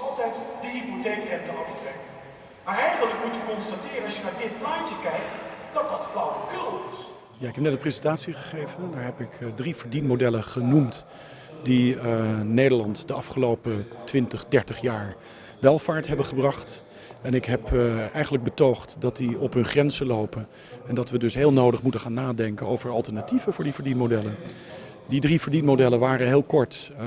altijd de hypotheekrente aftrekken. Maar eigenlijk moet je constateren, als je naar dit plaatje kijkt, dat dat flauwekul is. Ja, ik heb net een presentatie gegeven. Daar heb ik uh, drie verdienmodellen genoemd die uh, Nederland de afgelopen 20, 30 jaar welvaart hebben gebracht. En ik heb uh, eigenlijk betoogd dat die op hun grenzen lopen. En dat we dus heel nodig moeten gaan nadenken over alternatieven voor die verdienmodellen. Die drie verdienmodellen waren heel kort uh,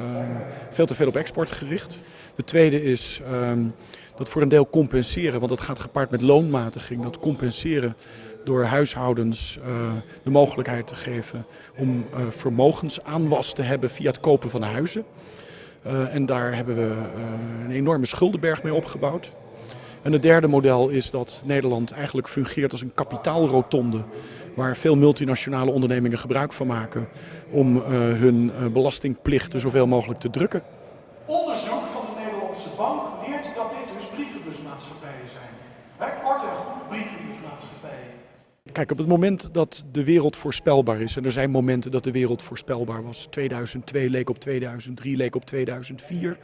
veel te veel op export gericht. De tweede is uh, dat voor een deel compenseren, want dat gaat gepaard met loonmatiging. Dat compenseren door huishoudens uh, de mogelijkheid te geven om vermogensaanwas te hebben via het kopen van huizen. en daar hebben we een enorme schuldenberg mee opgebouwd. En het derde model is dat Nederland eigenlijk fungeert als een kapitaalrotonde. Waar veel multinationale ondernemingen gebruik van maken om uh, hun uh, belastingplichten zoveel mogelijk te drukken. Onderzoek van de Nederlandse Bank leert dat dit dus brievenbusmaatschappijen zijn. Hè, kort en goed brievenbusmaatschappijen. Kijk, op het moment dat de wereld voorspelbaar is, en er zijn momenten dat de wereld voorspelbaar was, 2002 leek op 2003, leek op 2004,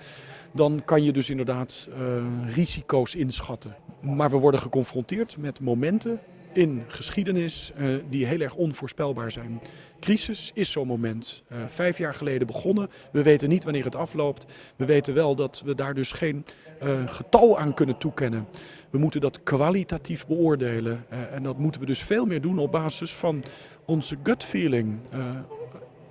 dan kan je dus inderdaad uh, risico's inschatten. Maar we worden geconfronteerd met momenten in geschiedenis uh, die heel erg onvoorspelbaar zijn. Crisis is zo'n moment. Uh, vijf jaar geleden begonnen. We weten niet wanneer het afloopt. We weten wel dat we daar dus geen uh, getal aan kunnen toekennen. We moeten dat kwalitatief beoordelen. en dat moeten we dus veel meer doen op basis van onze gut feeling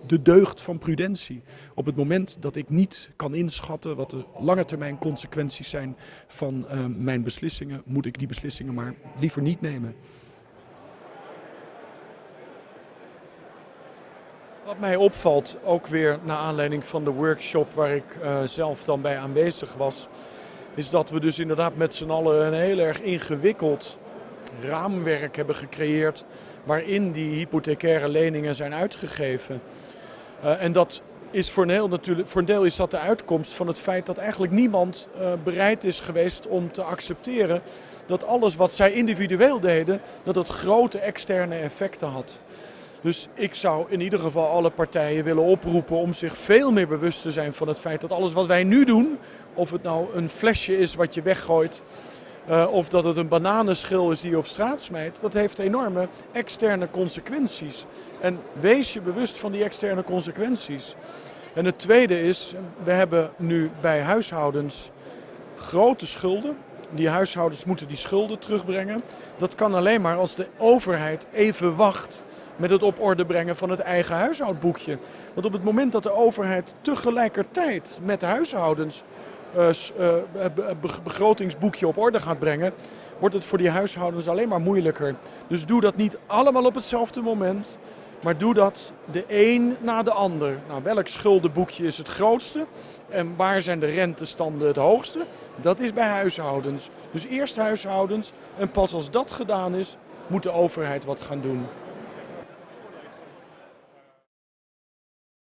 de deugd van prudentie. Op het moment dat ik niet kan inschatten wat de lange termijn consequenties zijn van mijn beslissingen, moet ik die beslissingen maar liever niet nemen. Wat mij opvalt, ook weer naar aanleiding van de workshop waar ik uh, zelf dan bij aanwezig was, is dat we dus inderdaad met z'n allen een heel erg ingewikkeld raamwerk hebben gecreëerd waarin die hypothecaire leningen zijn uitgegeven. Uh, en dat is voor een, heel natuurlijk, voor een deel is dat de uitkomst van het feit dat eigenlijk niemand uh, bereid is geweest om te accepteren dat alles wat zij individueel deden, dat het grote externe effecten had. Dus ik zou in ieder geval alle partijen willen oproepen om zich veel meer bewust te zijn van het feit dat alles wat wij nu doen, of het nou een flesje is wat je weggooit, uh, of dat het een bananenschil is die je op straat smijt, dat heeft enorme externe consequenties. En wees je bewust van die externe consequenties. En het tweede is, we hebben nu bij huishoudens grote schulden. Die huishoudens moeten die schulden terugbrengen. Dat kan alleen maar als de overheid even wacht met het op orde brengen van het eigen huishoudboekje. Want op het moment dat de overheid tegelijkertijd met huishoudens uh, uh, begrotingsboekje op orde gaat brengen, wordt het voor die huishoudens alleen maar moeilijker. Dus doe dat niet allemaal op hetzelfde moment, maar doe dat de een na de ander. Nou, welk schuldenboekje is het grootste en waar zijn de rentestanden het hoogste? Dat is bij huishoudens. Dus eerst huishoudens en pas als dat gedaan is, moet de overheid wat gaan doen.